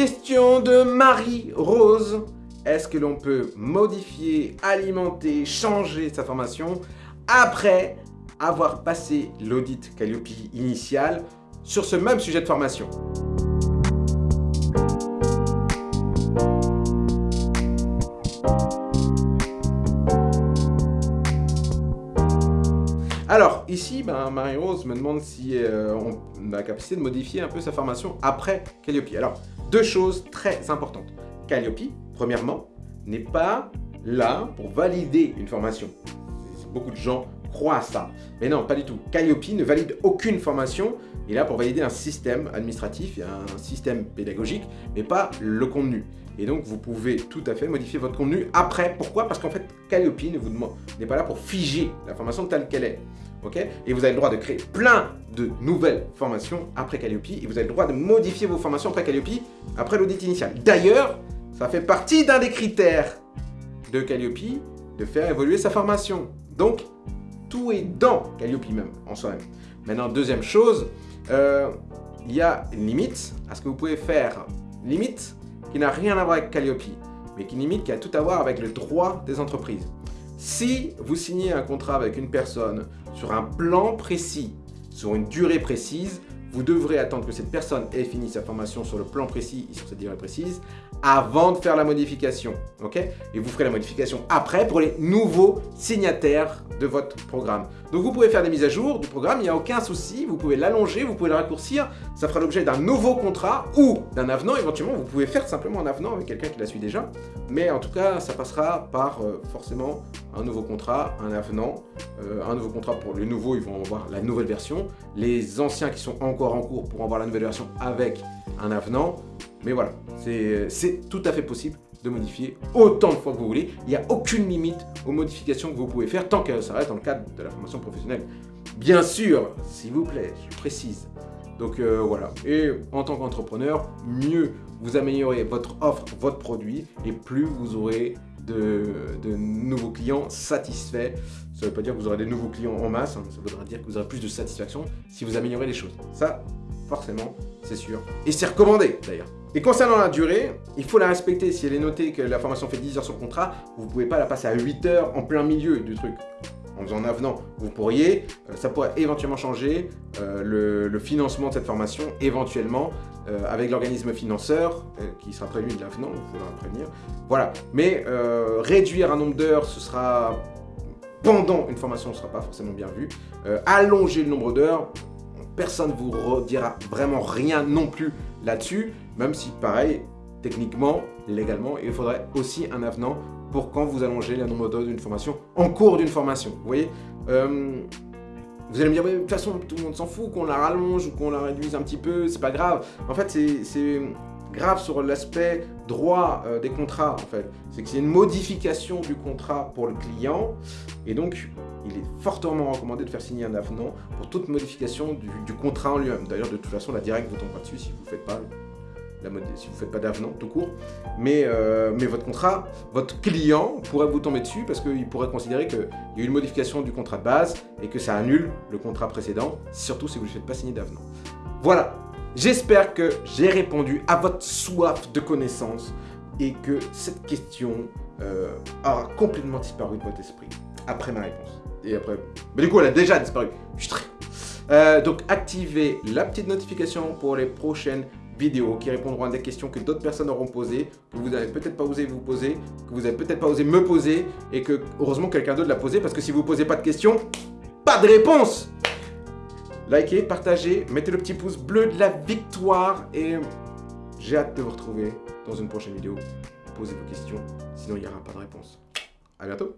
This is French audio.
Question de Marie-Rose. Est-ce que l'on peut modifier, alimenter, changer sa formation après avoir passé l'audit Calliope initial sur ce même sujet de formation? Alors, ici, ben, Marie-Rose me demande si euh, on a la capacité de modifier un peu sa formation après Calliope. Alors, deux choses très importantes. Calliope, premièrement, n'est pas là pour valider une formation. Beaucoup de gens croient à ça. Mais non, pas du tout. Calliope ne valide aucune formation. Il est là pour valider un système administratif, un système pédagogique, mais pas le contenu. Et donc, vous pouvez tout à fait modifier votre contenu après. Pourquoi? Parce qu'en fait, Calliope n'est pas là pour figer la formation telle qu'elle est. Et vous avez le droit de créer plein de nouvelles formations après Calliope et vous avez le droit de modifier vos formations après Calliope, après l'audit initial. D'ailleurs, ça fait partie d'un des critères de Calliope de faire évoluer sa formation. Donc, tout est dans Calliope même, en soi-même. Maintenant, deuxième chose, euh, il y a une limite à ce que vous pouvez faire. Limite qui n'a rien à voir avec Calliope, mais qui limite qui a tout à voir avec le droit des entreprises. Si vous signez un contrat avec une personne sur un plan précis, sur une durée précise, vous devrez attendre que cette personne ait fini sa formation sur le plan précis et sur cette durée précise avant de faire la modification. ok? Et vous ferez la modification après pour les nouveaux signataires de votre programme. Donc vous pouvez faire des mises à jour du programme, il n'y a aucun souci, vous pouvez l'allonger, vous pouvez le raccourcir, ça fera l'objet d'un nouveau contrat ou d'un avenant, éventuellement vous pouvez faire simplement un avenant avec quelqu'un qui la suit déjà, mais en tout cas ça passera par euh, forcément un nouveau contrat, un avenant, euh, un nouveau contrat pour les nouveaux, ils vont avoir la nouvelle version, les anciens qui sont encore en cours pourront avoir la nouvelle version avec un avenant, mais voilà, c'est tout à fait possible de modifier autant de fois que vous voulez. Il n'y a aucune limite aux modifications que vous pouvez faire tant que ça reste dans le cadre de la formation professionnelle. Bien sûr, s'il vous plaît, je précise. Donc euh, voilà, et en tant qu'entrepreneur, mieux vous améliorez votre offre, votre produit, et plus vous aurez de, nouveaux clients satisfaits. Ça ne veut pas dire que vous aurez des nouveaux clients en masse, hein. ça voudra dire que vous aurez plus de satisfaction si vous améliorez les choses. Ça, forcément, c'est sûr. Et c'est recommandé, d'ailleurs. Et concernant la durée, il faut la respecter. Si elle est notée que la formation fait 10 heures sur contrat, vous ne pouvez pas la passer à 8 heures en plein milieu du truc. En faisant avenant, vous pourriez, euh, ça pourrait éventuellement changer euh, le, financement de cette formation, éventuellement, euh, avec l'organisme financeur, qui sera prévu de l'avenant, il faudra prévenir. Voilà, mais réduire un nombre d'heures, ce sera pendant une formation, ce ne sera pas forcément bien vu. allonger le nombre d'heures, personne ne vous redira vraiment rien non plus là-dessus, même si pareil, techniquement, légalement, il faudrait aussi un avenant pour quand vous allongez le nombre d'heures d'une formation en cours d'une formation. Vous voyez? Euh, Vous allez me dire, de toute façon, tout le monde s'en fout, qu'on la rallonge ou qu'on la réduise un petit peu, c'est pas grave. En fait, c'est grave sur l'aspect droit euh, des contrats, en fait. C'est que c'est une modification du contrat pour le client, et donc, il est fortement recommandé de faire signer un avenant pour toute modification du, contrat en lui-même. D'ailleurs, de toute façon, la directe vous tombe dessus si vous ne faites pas d'avenant tout court. Mais, euh, mais votre contrat, votre client pourrait vous tomber dessus parce qu'il pourrait considérer qu'il y a eu une modification du contrat de base et que ça annule le contrat précédent, surtout si vous ne faites pas signer d'avenant. Voilà, J'espère que j'ai répondu à votre soif de connaissances et que cette question euh, aura complètement disparu de votre esprit après ma réponse. Et après... Mais du coup, elle a déjà disparu. Euh, donc, activez la petite notification pour les prochaines vidéos qui répondront à des questions que d'autres personnes auront posées, que vous n'avez peut-être pas osé vous poser, que vous n'avez peut-être pas osé me poser, et que, heureusement, quelqu'un d'autre l'a posé, parce que si vous ne posez pas de questions, pas de réponse Likez, partagez, mettez le petit pouce bleu de la victoire et j'ai hâte de vous retrouver dans une prochaine vidéo. Posez vos questions, sinon il n'y aura pas de réponse. A bientôt